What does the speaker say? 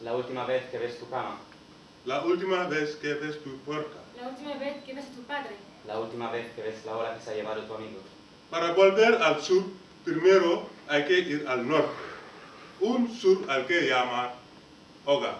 La última vez que ves tu cama. La última vez que ves tu puerta. La última vez que ves a tu padre. La última vez que ves la hora que se ha llevado tu amigo. Para volver al sur, primero hay que ir al norte. Un sur al que llama Oga.